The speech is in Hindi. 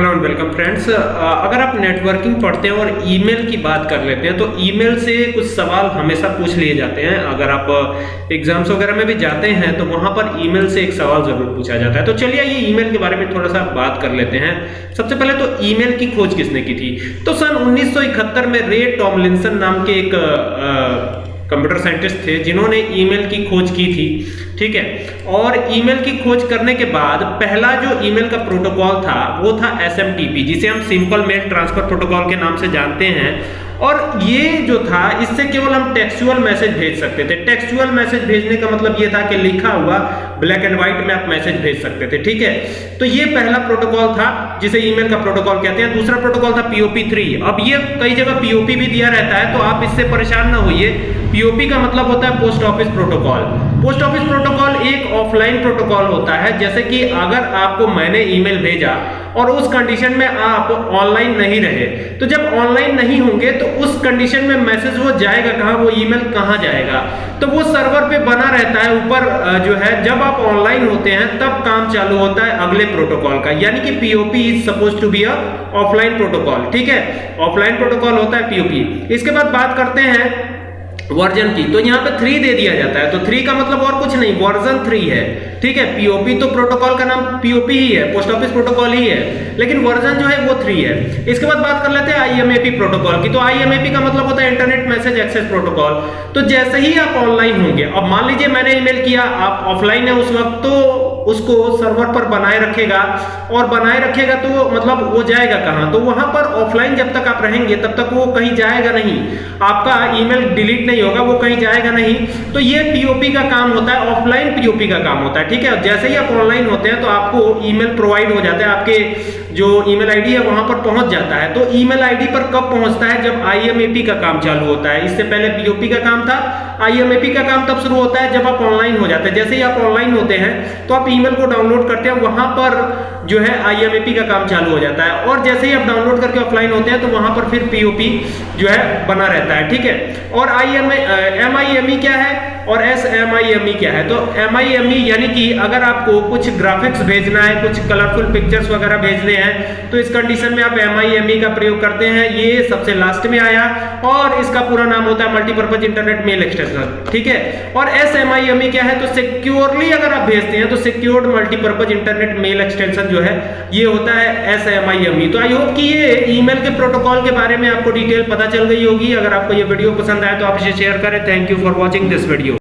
हेलो एंड वेलकम फ्रेंड्स अगर आप नेटवर्किंग पढ़ते हैं और ईमेल की बात कर लेते हैं तो ईमेल से कुछ सवाल हमेशा पूछ लिए जाते हैं। अगर आप एग्ज़ाम्स वगैरह में भी जाते हैं तो वहाँ पर ईमेल से एक सवाल ज़रूर पूछा जाता है। तो चलिए ये ईमेल के बारे में थोड़ा सा बात कर लेते हैं। सबसे पहले तो ईमेल की खोज किसने की थी? तो सन उन्नीस सौ इकहत्तर में रे टॉमलिंसन नाम के एक कंप्यूटर साइंटिस्ट थे, जिन्होंने ईमेल की खोज की थी, ठीक है? और ईमेल की खोज करने के बाद, पहला जो ईमेल का प्रोटोकॉल था, वो था एसएमटीपी जिसे हम सिंपल मेल ट्रांसफ़र प्रोटोकॉल के नाम से जानते हैं। और ये जो था, इससे केवल हम टेक्सुअल मैसेज भेज सकते थे। टेक्सुअल मैसेज भेजने का मतलब ये था कि लिखा हुआ ब्लैक एंड व्हाइट में आप मैसेज भेज सकते थे, ठीक है? तो ये पहला प्रोटोकॉल था, जिसे ईमेल का प्रोटोकॉल कहते हैं। दूसरा प्रोटोकॉल था पीओपी थ्री अब ये कई जगह पीओपी भी दिया रहता है तो आप इससे परेशान ना होइए। पीओपी का मतलब होता है post office protocol post office protocol एक ऑफलाइन प्रोटोकॉल होता है, जैसे कि अगर आपको मैंने ईमेल भेजा और उस कंडीशन में आप ऑनलाइन नहीं रहे तो जब ऑनलाइन नहीं होंगे तो उस कंडीशन में मैसेज वो जाएगा कहाँ, वो ईमेल कहाँ जाएगा? तो वो सर्वर पे बना रहता है, ऊपर जो है, जब आप ऑनलाइन होते हैं, तब काम चालू होता है अगले प्रोटोकॉल का, यानी कि POP is suppose to be a offline protocol ठीक है? ऑफलाइन प्रोटोकॉल होता है पीओपी इसके बाद बात करते हैं वर्जन की। तो यहाँ पे थ्री दे दिया जाता है। तो थ्री का मतलब और कुछ नहीं, वर्जन थ्री है। ठीक है? पीओपी तो प्रोटोकॉल का नाम पीओपी ही है पोस्ट ऑफ़िस प्रोटोकॉल ही है। लेकिन वर्जन जो है वो थ्री है। इसके बाद बात कर लेते हैं आईएमएपी प्रोटोकॉल की। तो आईएमएपी का मतलब होता है इंटरनेट मैसेज एक्सेस प्रोटोकॉल तो जैसे ही आप ऑनलाइन होंगे, अब मान लीजिए मैंने ईमेल किया, आप ऑफलाइन है उस वक्त तो उसको सर्वर पर बनाए रखेगा। और बनाए रखेगा तो मतलब वो जाएगा कहाँ? तो वहाँ पर ऑफलाइन जब तक आप रहेंगे, तब तक वो कहीं जाएगा नहीं। आपका ईमेल डिलीट नहीं होगा, वो कहीं जाएगा नहीं। तो ये पीओपी का काम होता है ऑफलाइन पीओपी का काम होता है, ठीक है? जैसे ही आप ऑनलाइन होते हैं तो आपको ईमेल प्रोवाइड हो जाता है, आपके जो ईमेल आईडी है, वहाँ पर पहुँच जाता है। तो ईमेल आईडी पर कब पहुँचता है? जब आईएमएपी का काम चालू होता है। इससे पहले पीओपी का काम था। आईएमएपी का काम तब शुरू होता है, जब आप ऑनलाइन हो जाते हैं। जैसे ही आप ऑनलाइन होते हैं तो आप ईमेल को डाउनलोड करते हैं, वहाँ पर जो है आईएमएपी का काम चालू हो जाता है। और जैसे ही आप डाउनलोड करके ऑफलाइन होते हैं तो वहाँ पर फिर पीओपी जो है बना रहता है, ठीक है? और I M M I M E क्या है? और S M I M E क्या है? तो एम आई एम ई यानी कि अगर आपको कुछ ग्राफिक्स भेजना है, कुछ कलरफुल पिक्चर्स वगैरह भेजने हैं तो इस कंडीशन में आप एम आई एम ई का प्रयोग करते हैं। ये सबसे लास्ट में आया और इसका पूरा नाम होता है मल्टीपर्पज इंटरनेट मेल एक्सटेंशन ठीक है? और S M I M E क्या है? तो सिक्योरली अगर आप भेजते हैं तो secured multipurpose internet mail extension जो है, ये होता है S M I M E तो आई होप कि ये ईमेल के प्रोटोकॉल के बारे में आपको डिटेल पता चल गई होगी। अगर आपको ये वीडियो पसंद आए तो आप इसे शेयर करें। Thank you for watching this video